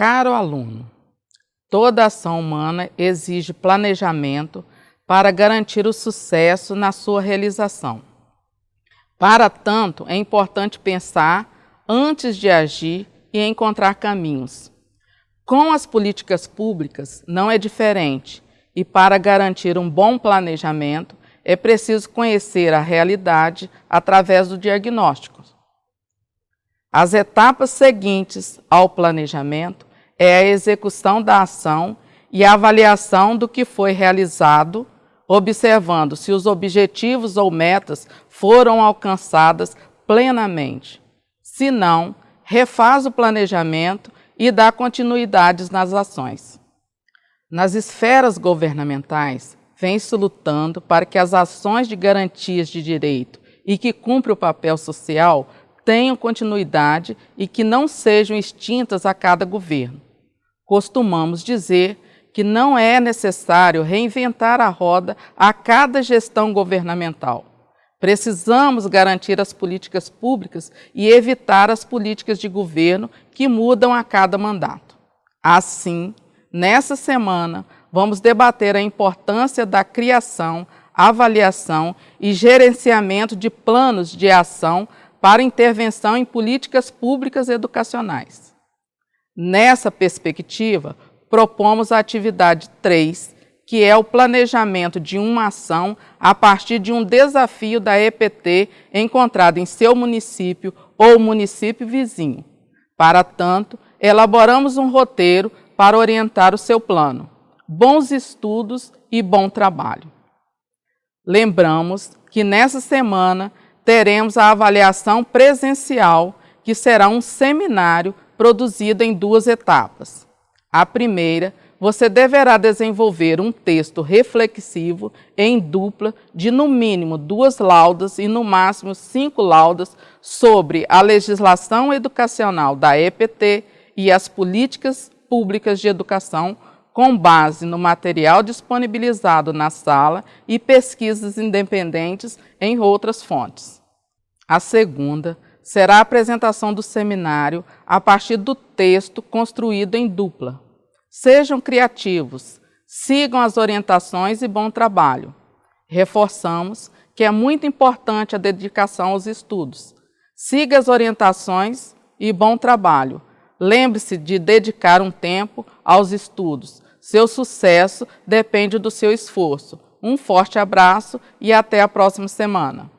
Caro aluno, toda ação humana exige planejamento para garantir o sucesso na sua realização. Para tanto, é importante pensar antes de agir e encontrar caminhos. Com as políticas públicas não é diferente e para garantir um bom planejamento é preciso conhecer a realidade através do diagnóstico. As etapas seguintes ao planejamento é a execução da ação e a avaliação do que foi realizado, observando se os objetivos ou metas foram alcançadas plenamente. Se não, refaz o planejamento e dá continuidades nas ações. Nas esferas governamentais, vem-se lutando para que as ações de garantias de direito e que cumpre o papel social tenham continuidade e que não sejam extintas a cada governo. Costumamos dizer que não é necessário reinventar a roda a cada gestão governamental. Precisamos garantir as políticas públicas e evitar as políticas de governo que mudam a cada mandato. Assim, nessa semana, vamos debater a importância da criação, avaliação e gerenciamento de planos de ação para intervenção em políticas públicas educacionais. Nessa perspectiva, propomos a atividade 3, que é o planejamento de uma ação a partir de um desafio da EPT encontrado em seu município ou município vizinho. Para tanto, elaboramos um roteiro para orientar o seu plano. Bons estudos e bom trabalho. Lembramos que nessa semana teremos a avaliação presencial, que será um seminário produzido em duas etapas. A primeira você deverá desenvolver um texto reflexivo em dupla de no mínimo duas laudas e no máximo cinco laudas sobre a legislação educacional da EPT e as políticas públicas de educação com base no material disponibilizado na sala e pesquisas independentes em outras fontes. A segunda será a apresentação do seminário a partir do texto construído em dupla, Sejam criativos, sigam as orientações e bom trabalho. Reforçamos que é muito importante a dedicação aos estudos. Siga as orientações e bom trabalho. Lembre-se de dedicar um tempo aos estudos. Seu sucesso depende do seu esforço. Um forte abraço e até a próxima semana.